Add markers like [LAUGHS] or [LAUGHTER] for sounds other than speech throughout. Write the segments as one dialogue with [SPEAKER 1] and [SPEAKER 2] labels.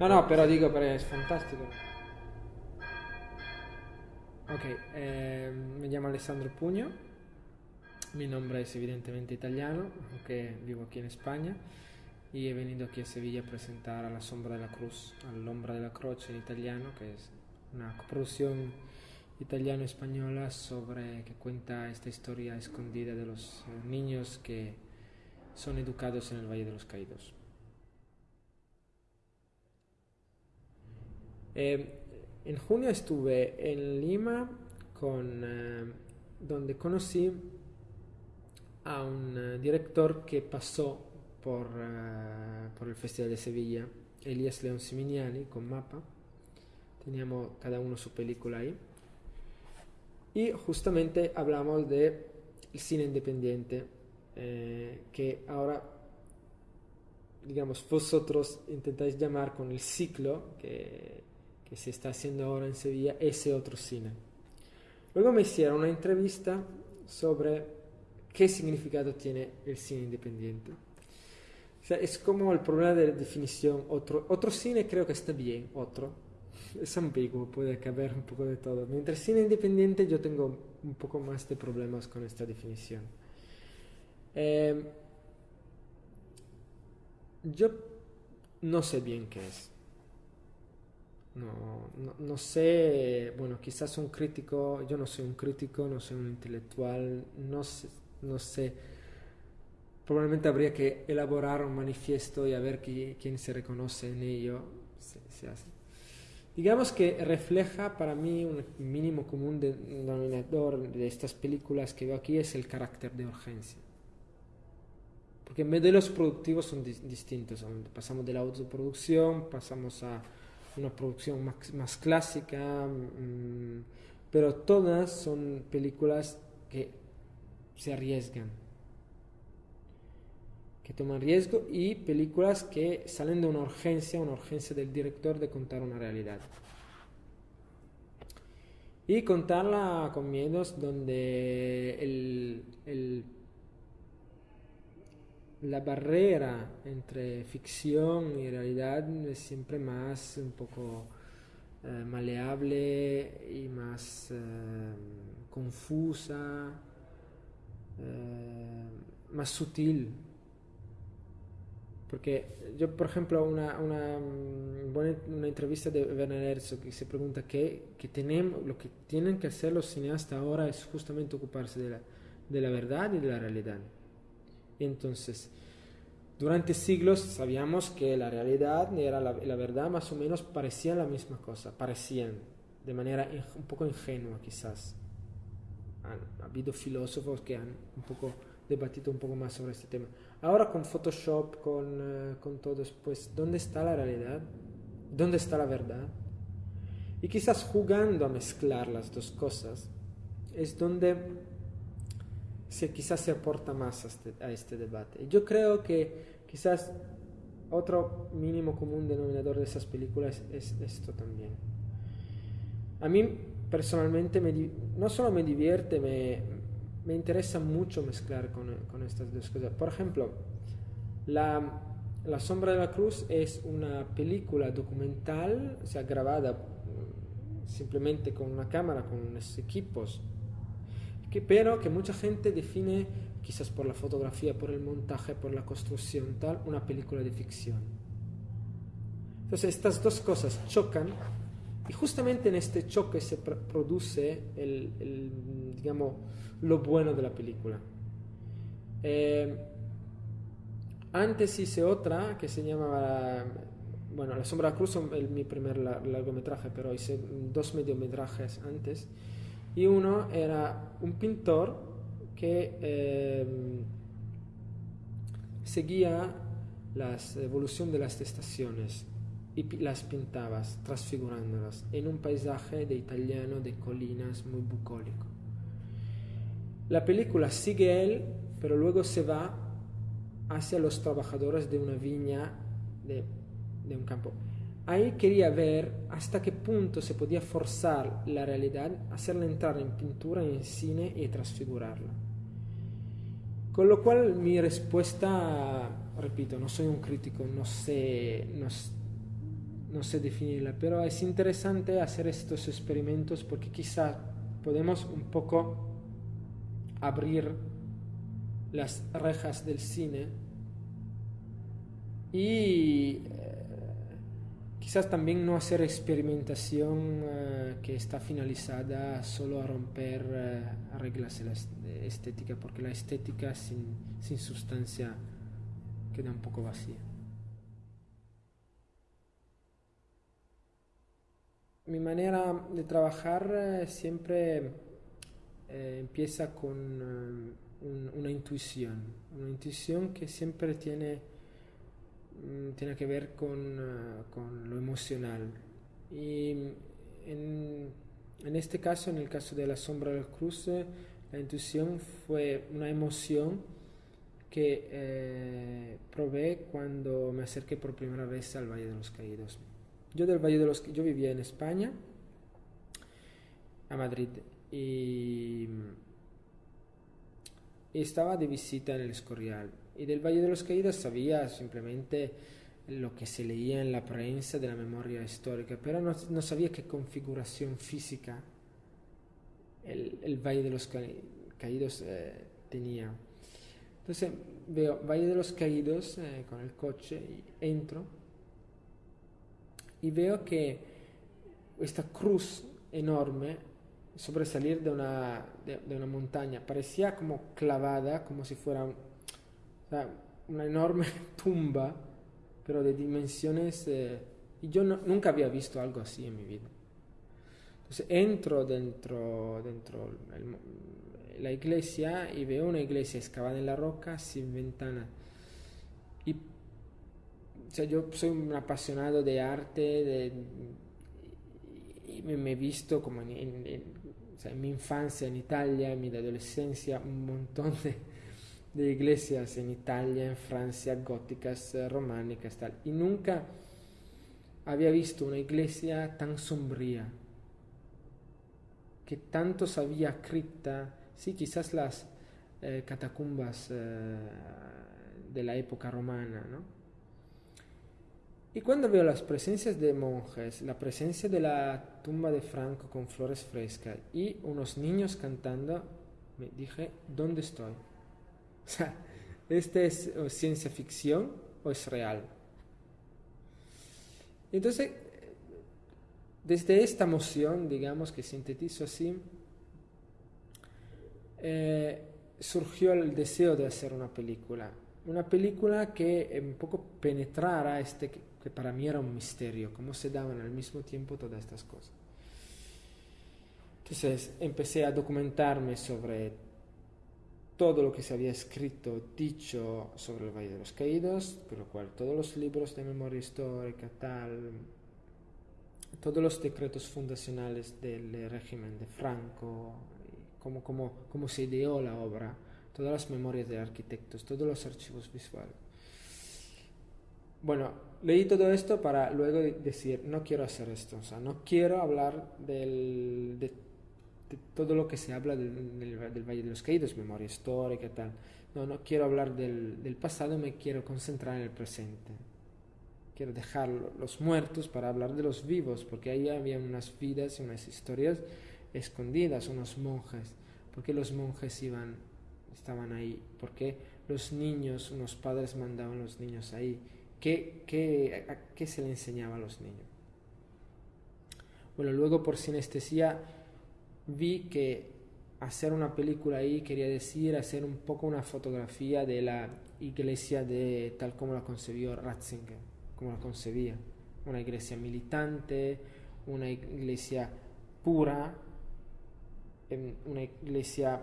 [SPEAKER 1] No, no, pero digo, pero es fantástico. Ok, eh, me llamo Alessandro Puño, mi nombre es evidentemente italiano, aunque vivo aquí en España, y he venido aquí a Sevilla a presentar A la sombra de la cruz, a la croce en italiano, que es una coproducción italiano-española sobre que cuenta esta historia escondida de los niños que son educados en el Valle de los Caídos. Eh, en junio estuve en Lima con, eh, donde conocí a un eh, director que pasó por, eh, por, el Festival de Sevilla, Elías León Siminiani, con Mapa. Teníamos cada uno su película ahí. Y justamente hablamos de el cine independiente, que ahora, digamos, vosotros intentáis llamar con el ciclo que que se está haciendo ahora en Sevilla, ese otro cine. Luego me hicieron una entrevista sobre qué significado tiene el cine independiente. Es como el problema de la definición. Otro, otro cine creo que está bien, otro. Es ambiguo, puede caber un poco de todo. Mientras cine independiente yo tengo un poco más de problemas con esta definición. Eh, yo no sé bien qué es. No, no, sé, bueno, quizás un crítico, yo no soy un crítico, no soy un intelectual, no sé, no sé. Probablemente habría que elaborar un manifiesto y a ver quién se reconoce en ello. Digamos que refleja para mí un mínimo común denominador de estas películas que veo aquí es el carácter de urgencia. Porque modelos productivos son distintos. Pasamos de la autoproducción, pasamos a una producción más, clásica, mm, pero todas son películas que se arriesgan, que toman riesgo y películas que salen de una urgencia, una urgencia del director de contar una realidad. Y contarla con miedos donde el la barrera entre ficción y realidad es siempre más un poco eh, maleable y más eh, confusa, eh, más sutil. Porque yo, por ejemplo, una, una, una entrevista de Werner Herzog que se pregunta qué que tenemos, lo que tienen que hacer los cineastas ahora es justamente ocuparse de la, de la verdad y de la realidad. Entonces, durante siglos sabíamos que la realidad y la, la verdad más o menos parecían la misma cosa, parecían de manera un poco ingenua quizás. Han habido filósofos que han debatido un poco más sobre este tema. Ahora con Photoshop, con, eh, con todo, pues, ¿dónde está la realidad? ¿Dónde está la verdad? Y quizás jugando a mezclar las dos cosas es donde se, quizás se aporta más a este, a este debate. Yo creo que quizás otro mínimo común denominador de esas películas es esto también. A mí personalmente me, no solo me divierte, me, me interesa mucho mezclar con, con, estas dos cosas. Por ejemplo, la, la, Sombra de la Cruz es una película documental, o sea, grabada mm, simplemente con una cámara, con unos equipos que, pero que mucha gente define, quizás por la fotografía, por el montaje, por la construcción, tal, una película de ficción. Entonces estas dos cosas chocan y justamente en este choque se produce el, digamos, lo bueno de la película. Eh, antes hice otra que se llamaba, bueno, La Sombra Cruz es mi primer largometraje, pero hice dos mediometrajes antes y uno era un pintor que em, seguía la evolución de las estaciones y las pintaba, transfigurándolas en un paisaje de italiano de colinas muy bucólico. La película sigue él, pero luego se va hacia los trabajadores de una viña de un campo Ahí quería ver hasta qué punto se podía forzar la realidad, hacerla entrar en pintura, en cine y transfigurarla. Con lo cual mi respuesta, repito, no soy un crítico, no sé, no sé definirla, pero es interesante hacer estos experimentos porque quizá podemos un poco abrir las rejas del cine y quizás también no hacer experimentación eh, que está finalizada solo a romper eh, reglas de estética, porque la estética sin, sin sustancia queda un poco vacía. Mi manera de trabajar siempre empieza con una intuición, una intuición que siempre tiene tiene que ver con, ah, con, lo emocional. Y en, en, este caso, en el caso de la sombra del cruce, la intuición fue una emoción que eh, probé cuando me acerqué por primera vez al Valle de los Caídos. Yo del Valle de los yo vivía en España, a Madrid, y estaba de visita en el Escorial y del Valle de los Caídos sabía simplemente lo que se leía en la prensa de la memoria histórica, pero no, no sabía qué configuración física el, el Valle de los Caídos eh, tenía. Entonces veo Valle de los Caídos eh, con el coche y entro y veo que esta cruz enorme sobresalir de una, de, una montaña parecía como clavada, como si fuera una enorme [LAUGHS] tumba, pero de dimensiones... Eh, y yo nunca había visto algo así en mi vida. Entonces entro dentro, dentro la iglesia y veo una iglesia excavada en la roca sin ventana. Y o yo soy un apasionado de arte de, me, he visto como en, en mi infancia en Italia, en mi adolescencia, un montón de, de iglesias en Italia, en Francia, góticas, eh, románicas, tal. Y nunca había visto una iglesia tan sombría, que tanto sabía cripta, sí, quizás las eh, catacumbas eh, de la época romana, ¿no? Y cuando veo las presencias de monjes, la presencia de la tumba de Franco con flores frescas y unos niños cantando, me dije, ¿dónde estoy? [LAUGHS] O sea, ¿este es ciencia ficción o es real? Entonces, desde esta emoción, digamos que sintetizo así, eh, surgió el deseo de hacer una película. Una película que un poco penetrara este, que para mí era un misterio, cómo se daban al mismo tiempo todas estas cosas. Entonces empecé a documentarme sobre todo lo que se había escrito, dicho sobre el Valle de los Caídos, por lo cual todos los libros de memoria histórica, tal, todos los decretos fundacionales del régimen de Franco, cómo, cómo, cómo se ideó la obra, todas las memorias de arquitectos, todos los archivos visuales. Bueno, leí todo esto para luego decir, no quiero hacer esto, o sea, no quiero hablar del, de todo lo que se habla del, Valle de los Caídos, memoria histórica tal. No, no quiero hablar del, pasado, me quiero concentrar en el presente. Quiero dejar los muertos para hablar de los vivos, porque ahí había unas vidas y unas historias escondidas, unos monjes. ¿Por qué los monjes iban, estaban ahí? ¿Por qué los niños, unos padres mandaban a los niños ahí? ¿Qué, qué, qué se le enseñaba a los niños? Bueno, luego por sinestesia vi que hacer una película ahí quería decir hacer un poco una fotografía de la iglesia de tal como la concebió Ratzinger, como la concebía. Una iglesia militante, una iglesia pura, una iglesia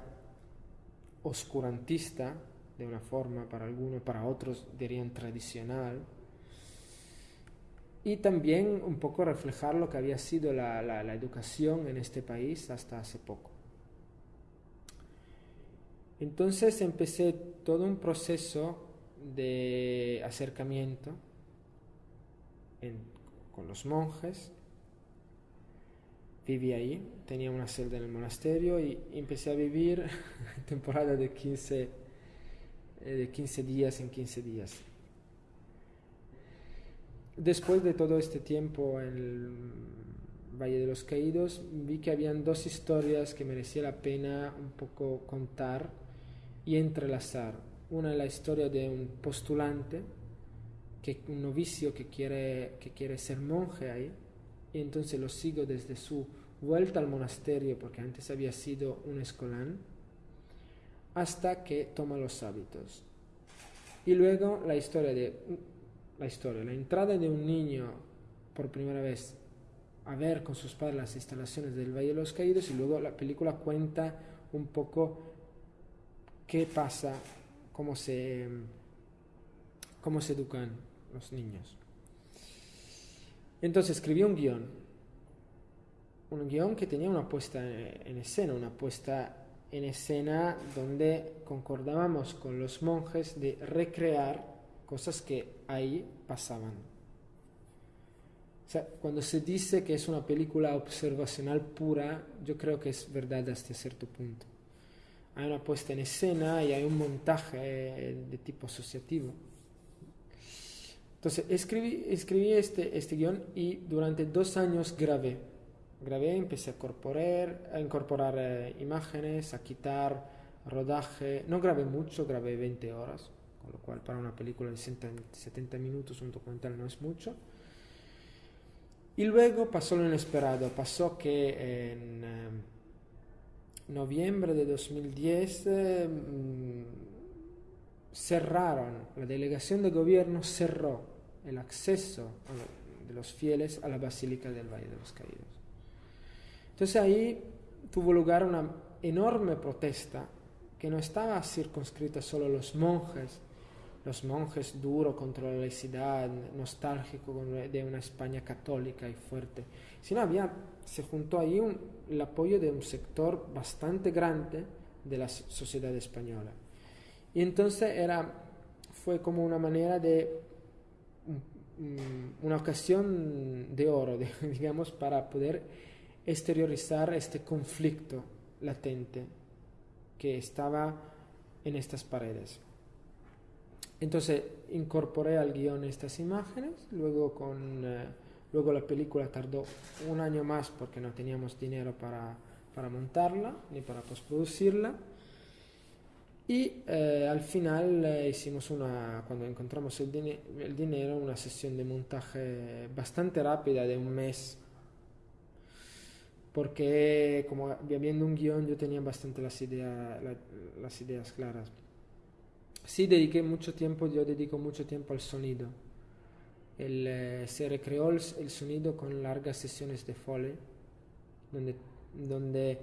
[SPEAKER 1] oscurantista, de una forma para algunos, para otros dirían tradicional, y también un poco reflejar lo que había sido la, la, educación en este país hasta hace poco. Entonces empecé todo un proceso de acercamiento con los monjes. Viví ahí, tenía una celda en el monasterio y empecé a vivir [LAUGHS] temporada de 15, eh, de 15 días en 15 días. después de todo este tiempo en el Valle de los Caídos, vi que habían dos historias que merecía la pena un poco contar y entrelazar. Una es la historia de un postulante, que, un novicio que quiere, que quiere ser monje ahí, y entonces lo sigo desde su vuelta al monasterio, porque antes había sido un escolán, hasta que toma los hábitos. Y luego la historia de la historia, la entrada de un niño por primera vez a ver con sus padres las instalaciones del Valle de los Caídos y luego la película cuenta un poco qué pasa, cómo se, cómo se educan los niños. Entonces escribí un guion, un guion que tenía una puesta en escena, una puesta en escena donde concordábamos con los monjes de recrear cosas que ahí pasaban. O sea, cuando se dice que es una película observacional pura, yo creo que es verdad hasta cierto punto. Hay una puesta en escena y hay un montaje de tipo asociativo. Entonces, escribí, escribí este, este guion y durante dos años grabé. Grabé, empecé a incorporar, a incorporar eh, imágenes, a quitar rodaje. No grabé mucho, grabé 20 horas con lo cual para una película de 70 minutos un documental no es mucho. Y luego pasó lo inesperado, pasó que en eh, noviembre de 2010 eh, mm, cerraron, la delegación de gobierno cerró el acceso de los fieles a la Basílica del Valle de los Caídos. Entonces ahí tuvo lugar una enorme protesta que no estaba circunscrita solo a los monjes, los monjes duro contra la laicidad, nostálgico de una España católica y fuerte, sino había, se juntó ahí el apoyo de un sector bastante grande de la sociedad española. Y entonces era, fue como una manera de, una ocasión de oro, [LAUGHS] digamos, para poder exteriorizar este conflicto latente que estaba en estas paredes. Entonces incorporé al guion estas imágenes, luego, con, eh, luego la película tardó un año más porque no teníamos dinero para, para montarla ni para postproducirla. Y eh, al final eh, hicimos una, cuando encontramos el, el, dinero, una sesión de montaje bastante rápida de un mes. Porque como viendo un guion yo tenía bastante las, ideas las ideas claras. Sí, dediqué mucho tiempo, yo dedico mucho tiempo al sonido. El, eh, se recreó el, sonido con largas sesiones de Foley, donde, donde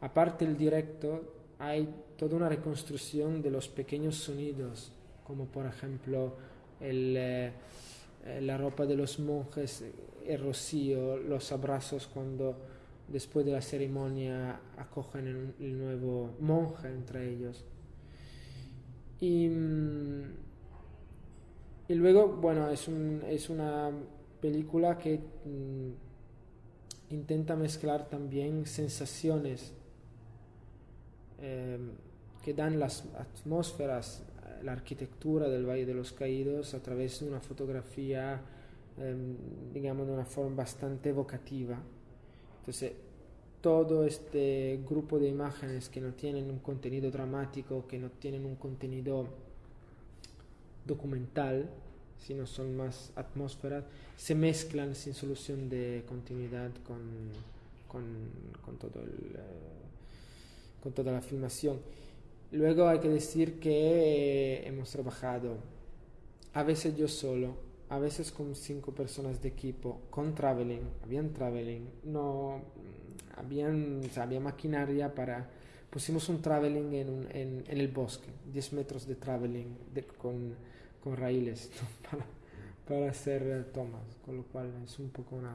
[SPEAKER 1] aparte del directo hay toda una reconstrucción de los pequeños sonidos, como por ejemplo el, eh, la ropa de los monjes, el rocío, los abrazos cuando después de la ceremonia acogen el nuevo monje entre ellos. Y, mm, y luego, bueno, es, un, es una película que mm, intenta mezclar también sensaciones em, que dan las atmósferas, la arquitectura del Valle de los Caídos a través de una fotografía, em, digamos, de una forma bastante evocativa. Entonces, todo este grupo de imágenes que no tienen un contenido dramático, que no tienen un contenido documental, sino son más atmósferas, se mezclan sin solución de continuidad con, con, todo el, eh, con toda la filmación. Luego hay que decir que eh, hemos trabajado a veces yo solo, a veces con cinco personas de equipo, con traveling, habían traveling, no habían, había maquinaria para... Pusimos un traveling en, en, en el bosque, 10 metros de traveling con, con raíles [LAUGHS] para, para, hacer eh, tomas, con lo cual es un poco una,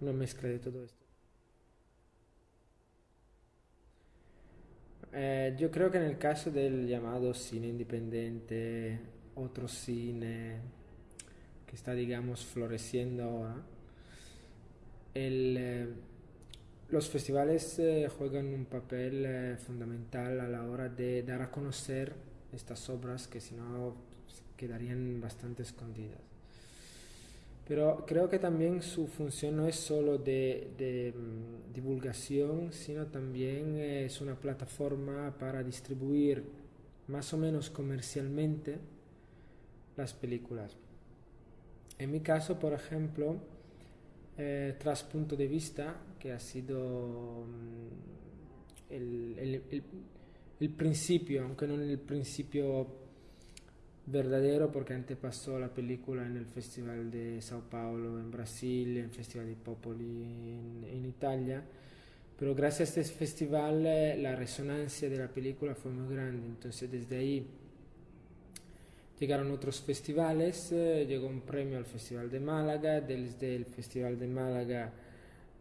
[SPEAKER 1] una mezcla de todo esto. Eh, yo creo que en el caso del llamado cine independiente, otro cine está, digamos, floreciendo ahora, eh, los festivales eh, juegan un papel eh, fundamental a la hora de dar a conocer estas obras que si no quedarían bastante escondidas. Pero creo que también su función no es solo de, de mm, divulgación, sino también es una plataforma para distribuir más o menos comercialmente las películas. En mi caso, por ejemplo, eh, tras punto de vista, que ha sido mm, el, el, principio, aunque no el principio verdadero, porque antes pasó la película en el Festival de Sao Paulo en Brasil, en el Festival de Popoli en, en Italia, pero gracias a este festival eh, la resonancia de la película fue muy grande, entonces desde ahí Llegaron otros festivales, eh, llegó un premio al Festival de Málaga, desde el Festival de Málaga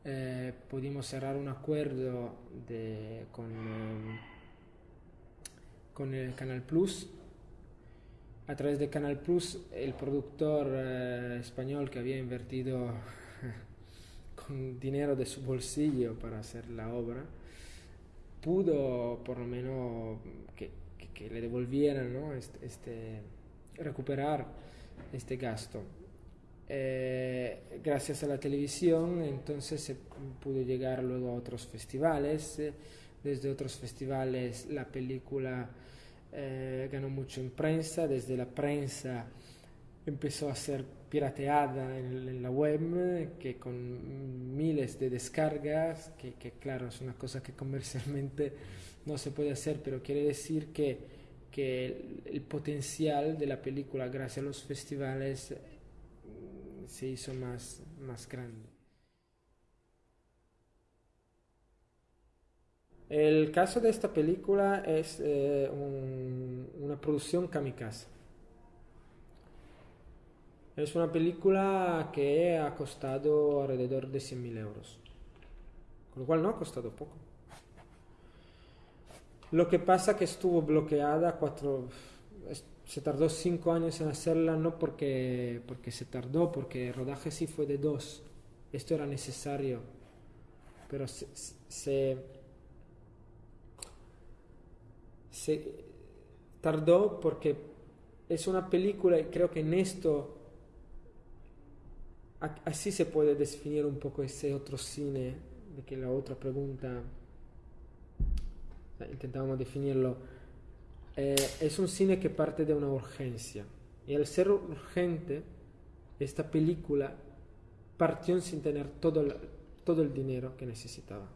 [SPEAKER 1] eh, pudimos cerrar un acuerdo con, eh, con el Canal Plus. A través de Canal Plus, el productor español que había invertido [LAUGHS] con dinero de su bolsillo para hacer la obra, pudo por lo menos que, que, le devolvieran ¿no? este, este recuperar este gasto. Eh, gracias a la televisión entonces se pudo llegar luego a otros festivales. Desde otros festivales la película eh, ganó mucho en prensa, desde la prensa empezó a ser pirateada en, la web, que con miles de descargas, que, que claro es una cosa que comercialmente no se puede hacer, pero quiere decir que que el, potencial de la película gracias a los festivales se hizo más, más grande. El caso de esta película es eh, una producción kamikaze. Es una película que ha costado alrededor de 100.000 euros, con lo cual no ha costado poco. Lo que pasa que estuvo bloqueada cuatro, se tardó cinco años en hacerla, no porque, porque se tardó, porque el rodaje sí fue de dos. Esto era necesario, pero se, se, tardó porque es una película y creo que en esto así se puede definir un poco ese otro cine de que la otra pregunta intentábamos definirlo, eh, es un cine que parte de una urgencia. Y al ser urgente, esta película partió sin tener todo todo el dinero que necesitaba.